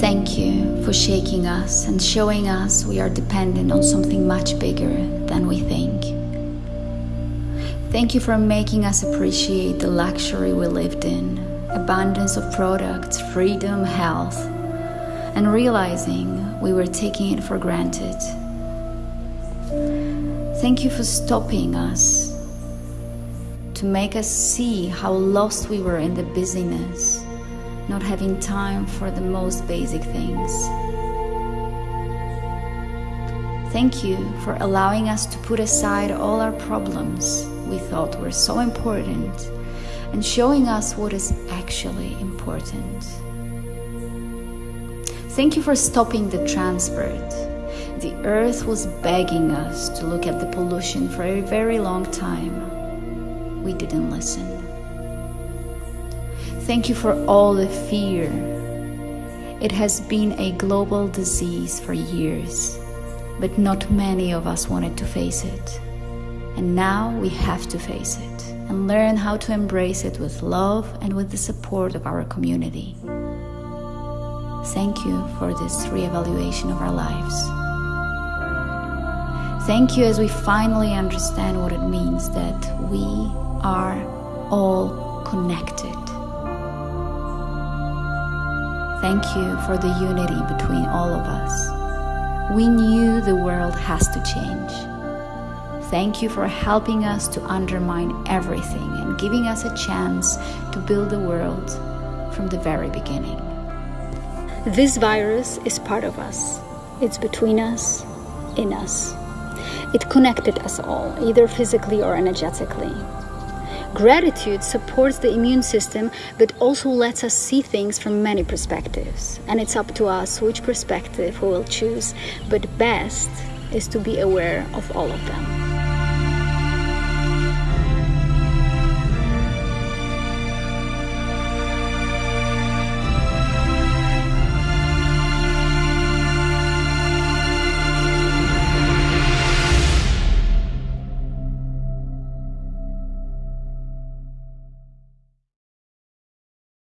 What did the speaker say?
Thank you for shaking us and showing us we are dependent on something much bigger than we think. Thank you for making us appreciate the luxury we lived in, abundance of products, freedom, health, and realizing we were taking it for granted. Thank you for stopping us to make us see how lost we were in the busyness not having time for the most basic things. Thank you for allowing us to put aside all our problems we thought were so important and showing us what is actually important. Thank you for stopping the transport. The earth was begging us to look at the pollution for a very long time. We didn't listen. Thank you for all the fear. It has been a global disease for years, but not many of us wanted to face it. And now we have to face it and learn how to embrace it with love and with the support of our community. Thank you for this reevaluation of our lives. Thank you as we finally understand what it means that we are all connected. Thank you for the unity between all of us. We knew the world has to change. Thank you for helping us to undermine everything and giving us a chance to build the world from the very beginning. This virus is part of us. It's between us, in us. It connected us all, either physically or energetically. Gratitude supports the immune system but also lets us see things from many perspectives. And it's up to us which perspective we will choose, but best is to be aware of all of them.